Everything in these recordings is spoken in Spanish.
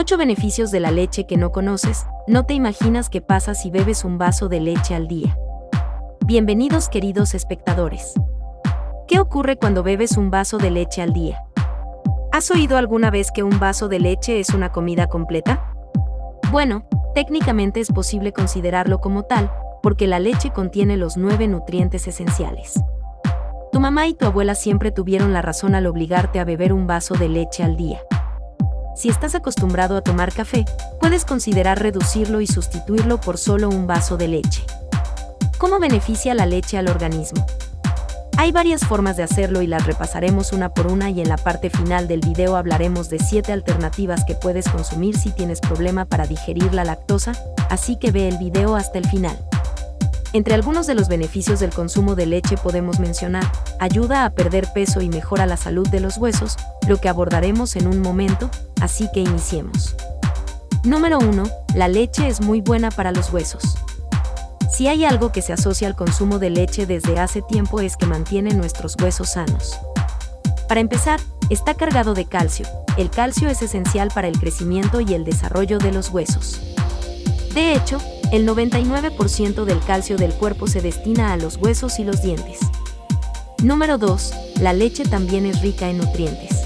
8 beneficios de la leche que no conoces, no te imaginas qué pasa si bebes un vaso de leche al día. Bienvenidos queridos espectadores. ¿Qué ocurre cuando bebes un vaso de leche al día? ¿Has oído alguna vez que un vaso de leche es una comida completa? Bueno, técnicamente es posible considerarlo como tal, porque la leche contiene los nueve nutrientes esenciales. Tu mamá y tu abuela siempre tuvieron la razón al obligarte a beber un vaso de leche al día. Si estás acostumbrado a tomar café, puedes considerar reducirlo y sustituirlo por solo un vaso de leche. ¿Cómo beneficia la leche al organismo? Hay varias formas de hacerlo y las repasaremos una por una y en la parte final del video hablaremos de 7 alternativas que puedes consumir si tienes problema para digerir la lactosa, así que ve el video hasta el final. Entre algunos de los beneficios del consumo de leche podemos mencionar, ayuda a perder peso y mejora la salud de los huesos, lo que abordaremos en un momento, así que iniciemos. Número 1. La leche es muy buena para los huesos. Si hay algo que se asocia al consumo de leche desde hace tiempo es que mantiene nuestros huesos sanos. Para empezar, está cargado de calcio. El calcio es esencial para el crecimiento y el desarrollo de los huesos. De hecho, el 99% del calcio del cuerpo se destina a los huesos y los dientes. Número 2. La leche también es rica en nutrientes.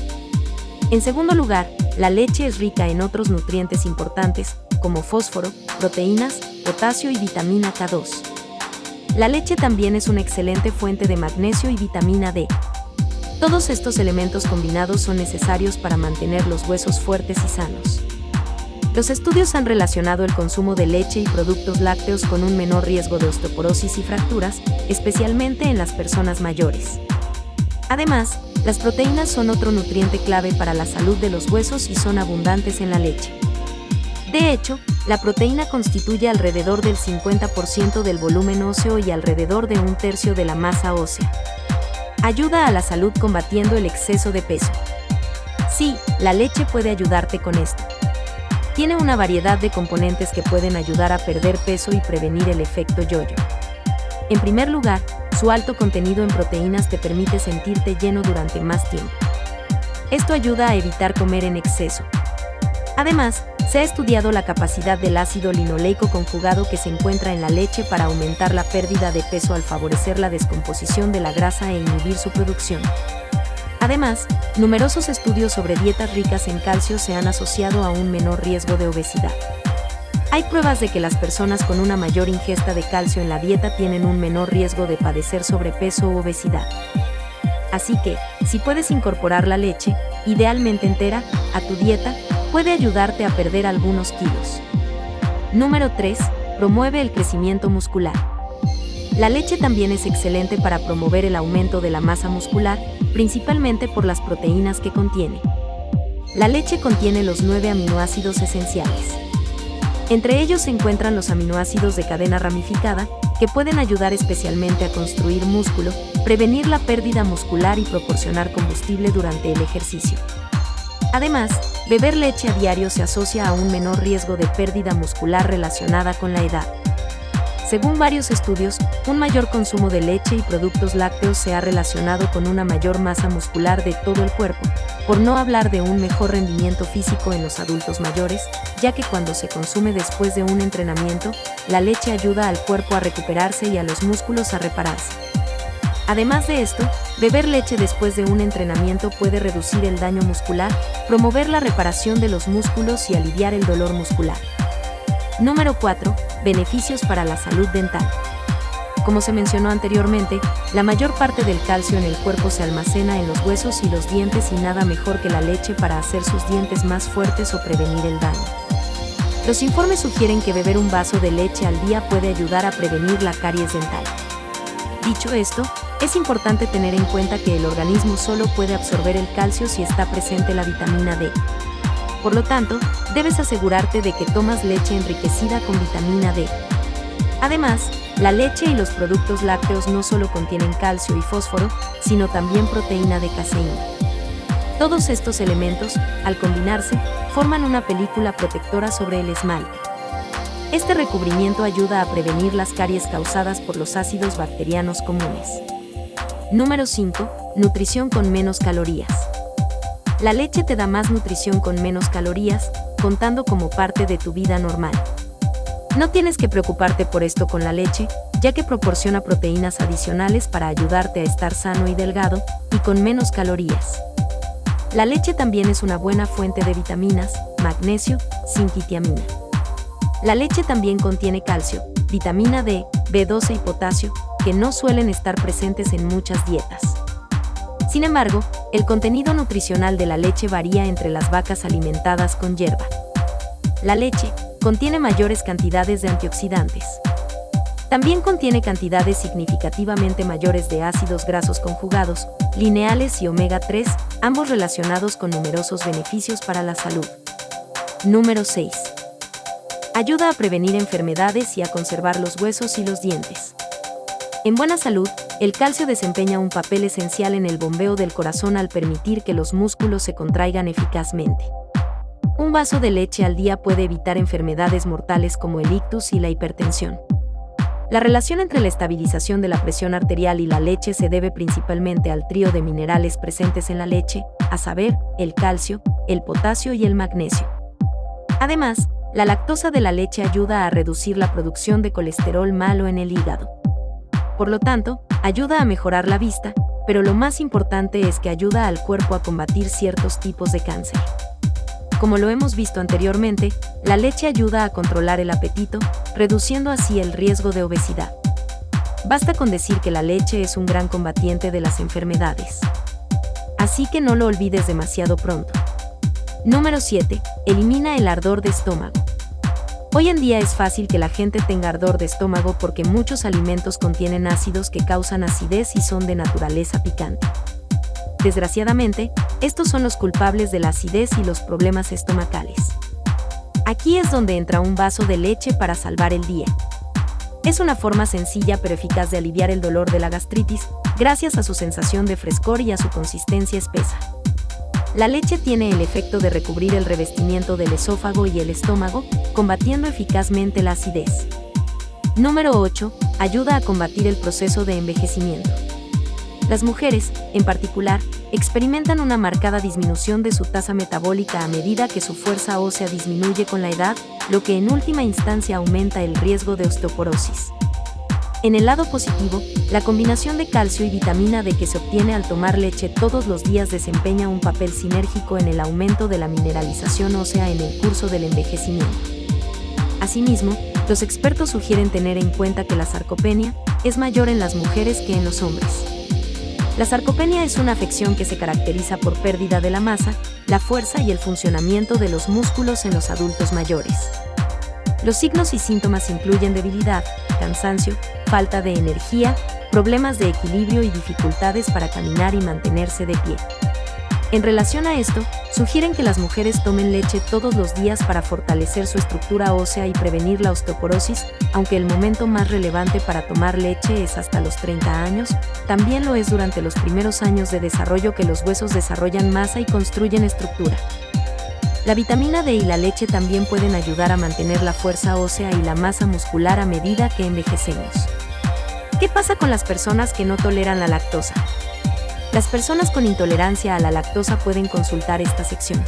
En segundo lugar, la leche es rica en otros nutrientes importantes, como fósforo, proteínas, potasio y vitamina K2. La leche también es una excelente fuente de magnesio y vitamina D. Todos estos elementos combinados son necesarios para mantener los huesos fuertes y sanos. Los estudios han relacionado el consumo de leche y productos lácteos con un menor riesgo de osteoporosis y fracturas, especialmente en las personas mayores. Además, las proteínas son otro nutriente clave para la salud de los huesos y son abundantes en la leche. De hecho, la proteína constituye alrededor del 50% del volumen óseo y alrededor de un tercio de la masa ósea. Ayuda a la salud combatiendo el exceso de peso. Sí, la leche puede ayudarte con esto. Tiene una variedad de componentes que pueden ayudar a perder peso y prevenir el efecto yoyo. En primer lugar, su alto contenido en proteínas te permite sentirte lleno durante más tiempo. Esto ayuda a evitar comer en exceso. Además, se ha estudiado la capacidad del ácido linoleico conjugado que se encuentra en la leche para aumentar la pérdida de peso al favorecer la descomposición de la grasa e inhibir su producción. Además, numerosos estudios sobre dietas ricas en calcio se han asociado a un menor riesgo de obesidad. Hay pruebas de que las personas con una mayor ingesta de calcio en la dieta tienen un menor riesgo de padecer sobrepeso u obesidad. Así que, si puedes incorporar la leche, idealmente entera, a tu dieta, puede ayudarte a perder algunos kilos. Número 3. Promueve el crecimiento muscular. La leche también es excelente para promover el aumento de la masa muscular, principalmente por las proteínas que contiene. La leche contiene los nueve aminoácidos esenciales. Entre ellos se encuentran los aminoácidos de cadena ramificada, que pueden ayudar especialmente a construir músculo, prevenir la pérdida muscular y proporcionar combustible durante el ejercicio. Además, beber leche a diario se asocia a un menor riesgo de pérdida muscular relacionada con la edad. Según varios estudios, un mayor consumo de leche y productos lácteos se ha relacionado con una mayor masa muscular de todo el cuerpo, por no hablar de un mejor rendimiento físico en los adultos mayores, ya que cuando se consume después de un entrenamiento, la leche ayuda al cuerpo a recuperarse y a los músculos a repararse. Además de esto, beber leche después de un entrenamiento puede reducir el daño muscular, promover la reparación de los músculos y aliviar el dolor muscular. Número 4. Beneficios para la salud dental. Como se mencionó anteriormente, la mayor parte del calcio en el cuerpo se almacena en los huesos y los dientes y nada mejor que la leche para hacer sus dientes más fuertes o prevenir el daño. Los informes sugieren que beber un vaso de leche al día puede ayudar a prevenir la caries dental. Dicho esto, es importante tener en cuenta que el organismo solo puede absorber el calcio si está presente la vitamina D. Por lo tanto, debes asegurarte de que tomas leche enriquecida con vitamina D. Además, la leche y los productos lácteos no solo contienen calcio y fósforo, sino también proteína de caseína. Todos estos elementos, al combinarse, forman una película protectora sobre el esmalte. Este recubrimiento ayuda a prevenir las caries causadas por los ácidos bacterianos comunes. Número 5. Nutrición con menos calorías. La leche te da más nutrición con menos calorías, contando como parte de tu vida normal. No tienes que preocuparte por esto con la leche, ya que proporciona proteínas adicionales para ayudarte a estar sano y delgado, y con menos calorías. La leche también es una buena fuente de vitaminas, magnesio, zinc y. La leche también contiene calcio, vitamina D, B12 y potasio, que no suelen estar presentes en muchas dietas. Sin embargo, el contenido nutricional de la leche varía entre las vacas alimentadas con hierba. La leche, contiene mayores cantidades de antioxidantes. También contiene cantidades significativamente mayores de ácidos grasos conjugados, lineales y omega 3, ambos relacionados con numerosos beneficios para la salud. Número 6. Ayuda a prevenir enfermedades y a conservar los huesos y los dientes. En buena salud, el calcio desempeña un papel esencial en el bombeo del corazón al permitir que los músculos se contraigan eficazmente. Un vaso de leche al día puede evitar enfermedades mortales como el ictus y la hipertensión. La relación entre la estabilización de la presión arterial y la leche se debe principalmente al trío de minerales presentes en la leche, a saber, el calcio, el potasio y el magnesio. Además, la lactosa de la leche ayuda a reducir la producción de colesterol malo en el hígado. Por lo tanto, ayuda a mejorar la vista, pero lo más importante es que ayuda al cuerpo a combatir ciertos tipos de cáncer. Como lo hemos visto anteriormente, la leche ayuda a controlar el apetito, reduciendo así el riesgo de obesidad. Basta con decir que la leche es un gran combatiente de las enfermedades. Así que no lo olvides demasiado pronto. Número 7. Elimina el ardor de estómago. Hoy en día es fácil que la gente tenga ardor de estómago porque muchos alimentos contienen ácidos que causan acidez y son de naturaleza picante. Desgraciadamente, estos son los culpables de la acidez y los problemas estomacales. Aquí es donde entra un vaso de leche para salvar el día. Es una forma sencilla pero eficaz de aliviar el dolor de la gastritis, gracias a su sensación de frescor y a su consistencia espesa. La leche tiene el efecto de recubrir el revestimiento del esófago y el estómago, combatiendo eficazmente la acidez. Número 8. Ayuda a combatir el proceso de envejecimiento. Las mujeres, en particular, experimentan una marcada disminución de su tasa metabólica a medida que su fuerza ósea disminuye con la edad, lo que en última instancia aumenta el riesgo de osteoporosis. En el lado positivo, la combinación de calcio y vitamina D que se obtiene al tomar leche todos los días desempeña un papel sinérgico en el aumento de la mineralización ósea en el curso del envejecimiento. Asimismo, los expertos sugieren tener en cuenta que la sarcopenia es mayor en las mujeres que en los hombres. La sarcopenia es una afección que se caracteriza por pérdida de la masa, la fuerza y el funcionamiento de los músculos en los adultos mayores. Los signos y síntomas incluyen debilidad, cansancio, falta de energía, problemas de equilibrio y dificultades para caminar y mantenerse de pie. En relación a esto, sugieren que las mujeres tomen leche todos los días para fortalecer su estructura ósea y prevenir la osteoporosis, aunque el momento más relevante para tomar leche es hasta los 30 años, también lo es durante los primeros años de desarrollo que los huesos desarrollan masa y construyen estructura. La vitamina D y la leche también pueden ayudar a mantener la fuerza ósea y la masa muscular a medida que envejecemos. ¿Qué pasa con las personas que no toleran la lactosa? Las personas con intolerancia a la lactosa pueden consultar esta sección.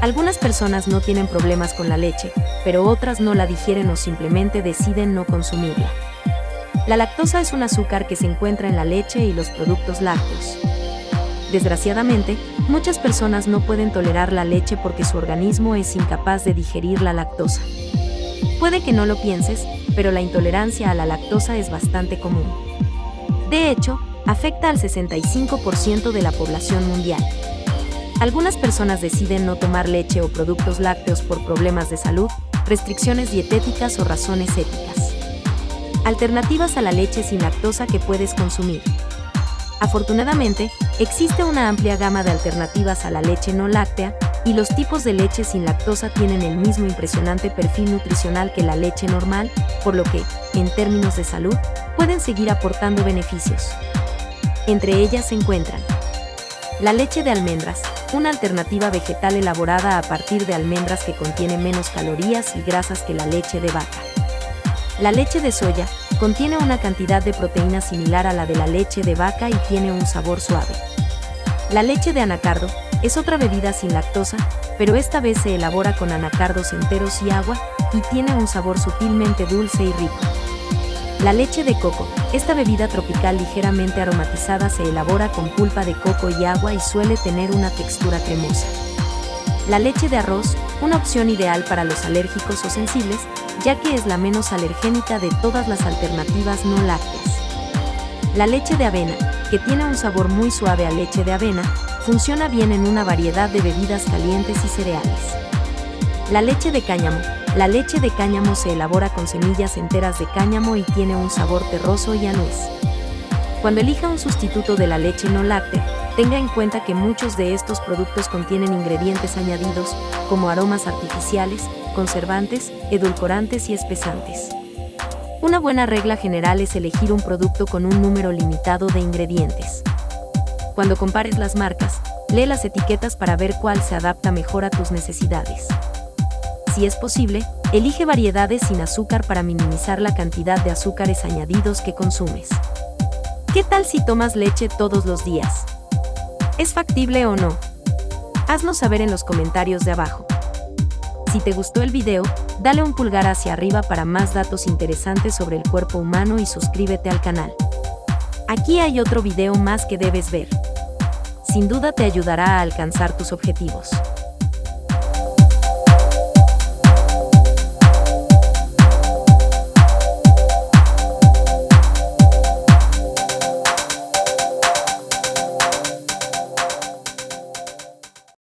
Algunas personas no tienen problemas con la leche, pero otras no la digieren o simplemente deciden no consumirla. La lactosa es un azúcar que se encuentra en la leche y los productos lácteos. Desgraciadamente, muchas personas no pueden tolerar la leche porque su organismo es incapaz de digerir la lactosa. Puede que no lo pienses, pero la intolerancia a la lactosa es bastante común. De hecho, afecta al 65% de la población mundial. Algunas personas deciden no tomar leche o productos lácteos por problemas de salud, restricciones dietéticas o razones éticas. Alternativas a la leche sin lactosa que puedes consumir. Afortunadamente, existe una amplia gama de alternativas a la leche no láctea, y los tipos de leche sin lactosa tienen el mismo impresionante perfil nutricional que la leche normal, por lo que, en términos de salud, pueden seguir aportando beneficios. Entre ellas se encuentran la leche de almendras, una alternativa vegetal elaborada a partir de almendras que contiene menos calorías y grasas que la leche de vaca. La leche de soya contiene una cantidad de proteína similar a la de la leche de vaca y tiene un sabor suave. La leche de anacardo es otra bebida sin lactosa, pero esta vez se elabora con anacardos enteros y agua, y tiene un sabor sutilmente dulce y rico. La leche de coco, esta bebida tropical ligeramente aromatizada se elabora con pulpa de coco y agua y suele tener una textura cremosa. La leche de arroz, una opción ideal para los alérgicos o sensibles, ya que es la menos alergénica de todas las alternativas no lácteas. La leche de avena, que tiene un sabor muy suave a leche de avena, funciona bien en una variedad de bebidas calientes y cereales. La leche de cáñamo. La leche de cáñamo se elabora con semillas enteras de cáñamo y tiene un sabor terroso y anuez. Cuando elija un sustituto de la leche no láctea, tenga en cuenta que muchos de estos productos contienen ingredientes añadidos, como aromas artificiales, conservantes, edulcorantes y espesantes. Una buena regla general es elegir un producto con un número limitado de ingredientes. Cuando compares las marcas, lee las etiquetas para ver cuál se adapta mejor a tus necesidades. Si es posible, elige variedades sin azúcar para minimizar la cantidad de azúcares añadidos que consumes. ¿Qué tal si tomas leche todos los días? ¿Es factible o no? Haznos saber en los comentarios de abajo. Si te gustó el video, dale un pulgar hacia arriba para más datos interesantes sobre el cuerpo humano y suscríbete al canal. Aquí hay otro video más que debes ver sin duda te ayudará a alcanzar tus objetivos.